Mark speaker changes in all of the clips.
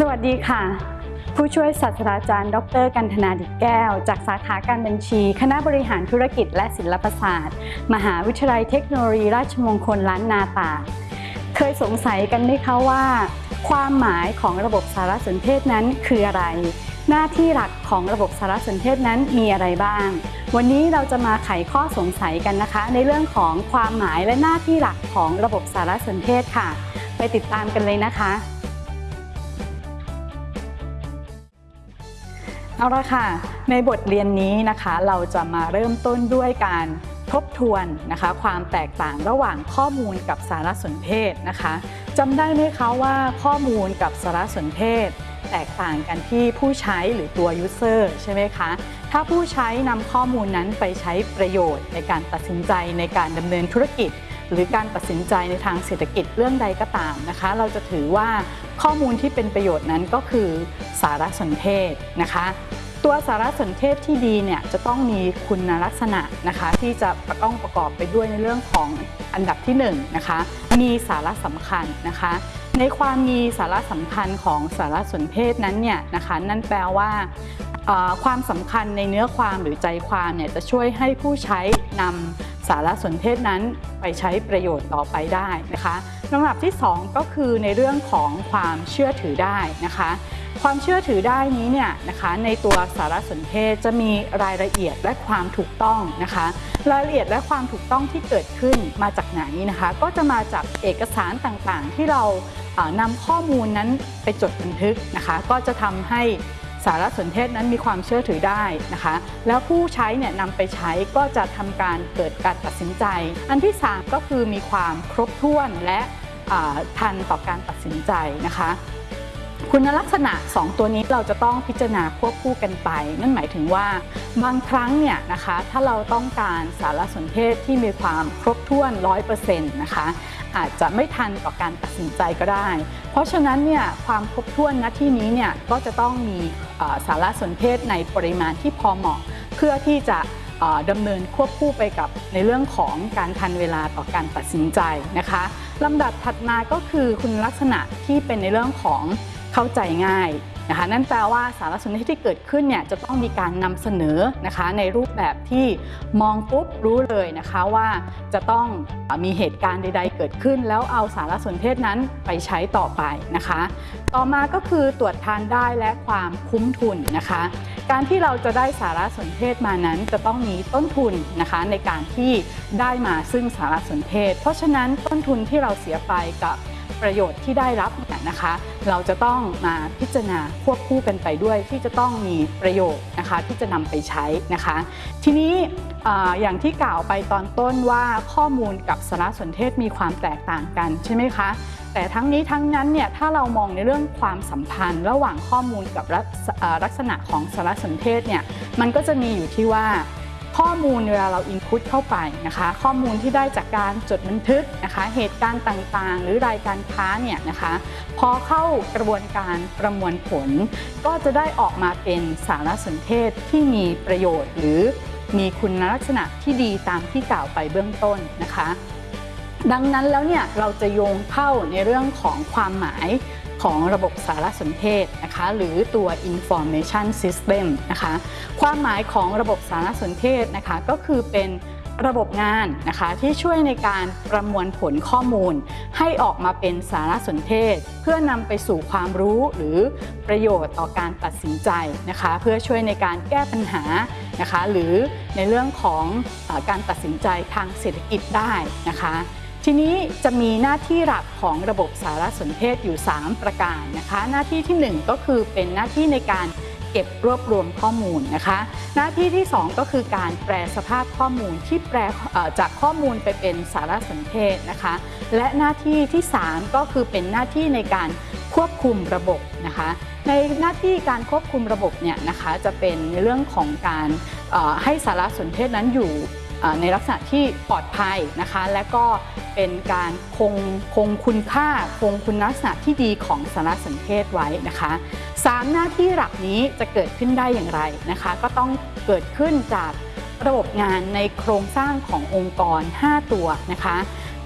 Speaker 1: สวัสดีค่ะ ผู้ช่วยศาสตราจารย์ ดร กันธนาดิตแก้ว จากสาขาการบัญชี คณะบริหารธุรกิจและศิลปศาสตร์ มหาวิทยาลัยเทคโนโลยีราชมงคลล้านนาตา เคยสงสัยกันไหมคะว่า ความหมายของระบบสารสนเทศนั้นคืออะไร หน้าที่หลักของระบบสารสนเทศนั้นมีอะไรบ้าง วันนี้เราจะมาไขข้อสงสัยกันนะคะ ในเรื่องของความหมายและหน้าที่หลักของระบบสารสนเทศค่ะ ไปติดตามกันเลยนะคะ เอาละค่ะ ในบทเรียนนี้นะคะ เราจะมาเริ่มต้นด้วยการทบทวนนะคะ ความแตกต่างระหว่างข้อมูลกับสารสนเทศนะคะจำได้ไหมคะว่าข้อมูลกับสารสนเทศ แตกต่างกันที่ผู้ใช้หรือตัว user ใช่ไหมคะ ถ้าผู้ใช้นำข้อมูลนั้นไปใช้ประโยชน์ในการตัดสินใจในการดำเนินธุรกิจ หรือการตัดสินใจในทางเศรษฐกิจเรื่องใดก็ตามนะคะ เราจะถือว่าข้อมูลที่เป็นประโยชน์นั้นก็คือสารสนเทศนะคะ ตัวสารสนเทศที่ดีเนี่ยจะต้องมีคุณลักษณะนะคะ ที่จะต้องประกอบไปด้วยในเรื่องของอันดับที่1นนะคะ มีสาระสำคัญนะคะ ในความมีสาระสำคัญของสารสนเทศนั้นเนี่ยนะคะ นั่นแปลว่าความสำคัญในเนื้อความหรือใจความเนี่ยจะช่วยให้ผู้ใช้นำ สารสนเทศนั้นไปใช้ประโยชน์ต่อไปได้นะคะลำดับที่ 2 ก็คือในเรื่องของความเชื่อถือได้นะคะ ความเชื่อถือได้นี้เนี่ยนะคะในตัวสารสนเทศจะมีรายละเอียดและความถูกต้องนะคะ รายละเอียดและความถูกต้องที่เกิดขึ้นมาจากไหนนะคะ ก็จะมาจากเอกสารต่างๆ ที่เรานำข้อมูลนั้นไปจดบันทึกนะคะ ก็จะทำให้ารสนเทศนั้นมีความเชื่อถือได้นะคะ แล้วผู้ใช้เนี่ยนำไปใช้ก็จะทำการเกิดการตัดสินใจ อันที่ 3 ก็คือมีความครบถ้วนและทันต่อการตัดสินใจนะคะคุณลักษณะ 2 ตัวนี้เราจะต้องพิจารณาควบคู่กันไป นั่นหมายถึงว่าบางครั้งเนี่ยนะคะถ้าเราต้องการสารสนเทศที่มีความครบถ้วน 100%นะคะอาจจะไม่ทันต่อการตัดสินใจก็ได้ เพราะฉะนั้นเนี่ยความครบถ้วนณที่นี้เนี่ยก็จะต้องมี สารสนเทศในปริมาณที่พอเหมาะ เพื่อที่จะดำเนินควบคู่ไปกับในเรื่องของการทันเวลาต่อการตัดสินใจนะคะลำดับถัดมาก็คือคุณลักษณะที่เป็นในเรื่องของเข้าใจง่าย นะคะนั่นแปลว่าสารสนเทศที่เกิดขึ้นเนี่ยจะต้องมีการนำเสนอนะคะในรูปแบบที่มองปุ๊บรู้เลยนะคะว่าจะต้องมีเหตุการณ์ใด ๆ เกิดขึ้น แล้วเอาสารสนเทศนั้นไปใช้ต่อไปนะคะ ต่อมาก็คือตรวจทานได้และความคุ้มทุนนะคะ การที่เราจะได้สารสนเทศมานั้นจะต้องมีต้นทุนนะคะในการที่ได้มาซึ่งสารสนเทศ เพราะฉะนั้นต้นทุนที่เราเสียไปกับ ประโยชน์ที่ได้รับเนี่ยนะคะ เราจะต้องมาพิจารณาควบคู่กันไปด้วยที่จะต้องมีประโยชน์นะคะที่จะนำไปใช้นะคะ ทีนี้อย่างที่กล่าวไปตอนต้นว่าข้อมูลกับสารสนเทศมีความแตกต่างกันใช่ไหมคะแต่ทั้งนี้ทั้งนั้นเนี่ยถ้าเรามองในเรื่องความสัมพันธ์ ระหว่างข้อมูลกับลักษณะของสารสนเทศเนี่ยมันก็จะมีอยู่ที่ว่า ข้อมูลเวลาเราอินพุตเข้าไปนะคะ ข้อมูลที่ได้จากการจดบันทึกนะคะ เหตุการณ์ต่างๆ หรือรายการค้าเนี่ยนะคะ พอเข้ากระบวนการประมวลผล ก็จะได้ออกมาเป็นสารสนเทศที่มีประโยชน์ หรือมีคุณลักษณะที่ดีตามที่กล่าวไปเบื้องต้นนะคะ ดังนั้นแล้วเนี่ยเราจะโยงเข้าในเรื่องของความหมาย ของระบบสารสนเทศนะคะหรือตัว information system นะคะความหมายของระบบสารสนเทศนะคะก็คือเป็นระบบงานนะคะที่ช่วยในการประมวลผลข้อมูล ให้ออกมาเป็นสารสนเทศ เพื่อนำไปสู่ความรู้หรือประโยชน์ต่อการตัดสินใจนะคะเพื่อช่วยในการแก้ปัญหานะคะหรือในเรื่องของอการตัดสินใจทางเศรษฐกิจได้นะคะ ทีนี้จะมีหน้าที่หลักของระบบสารสนเทศอยู่ 3 ประการนะคะ หน้าที่ทีหนึ่1 ก็คือเป็นหน้าที่ในการเก็บรวบรวมข้อมูลนะคะ หน้าที่ที่ 2 ก็คือการแปลสภาพข้อมูลที่แปลจากข้อมูลไปเป็นสารสนเทศนะคะ และหน้าที่ที่ 3 ก็คือเป็นหน้าที่ในการควบคุมระบบนะคะ ในหน้าที่การควบคุมระบบเนี่ยนะคะจะเป็นในเรื่องของการให้สารสนเทศนั้นอยู่ ในลักษณะที่ปลอดภัยนะคะ และก็เป็นการคงคงคุณค่าคงคุณลักษณะที่ดีของสารสนเทศไว้นะคะสามหน้าที่หลักนี้จะเกิดขึ้นได้อย่างไรนะคะ ก็ต้องเกิดขึ้นจากระบบงานในโครงสร้างขององค์กร 5 ตัวนะคะ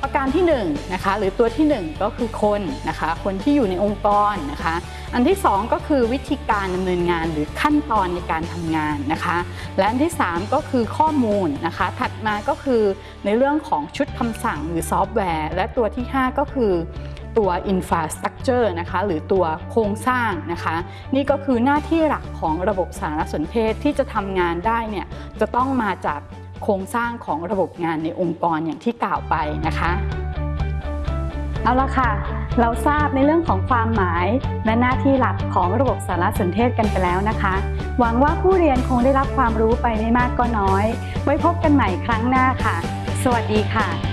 Speaker 1: ประการที่1นะคะหรือตัวที่ 1 ก็คือคนนะคะคนที่อยู่ในองค์กรนะคะอันที่ 2 ก็คือวิธีการดำเนินงานหรือขั้นตอนในการทำงานนะคะและอันที่ 3 ก็คือข้อมูลนะคะถัดมาก็คือในเรื่องของชุดคำสั่งหรือซอฟต์แวร์ และตัวที่ 5 ก็คือตัว infrastructure นะคะหรือตัวโครงสร้างนะคะ นี่ก็คือหน้าที่หลักของระบบสารสนเทศที่จะทำงานได้เนี่ยจะต้องมาจาก โครงสร้างของระบบงานในองค์กรอย่างที่กล่าวไปนะคะเอาละค่ะ เราทราบในเรื่องของความหมาย และหน้าที่หลักของระบบสารสนเทศกันไปแล้วนะคะ หวังว่าผู้เรียนคงได้รับความรู้ไปไม่มากก็น้อย ไว้พบกันใหม่ครั้งหน้าค่ะ สวัสดีค่ะ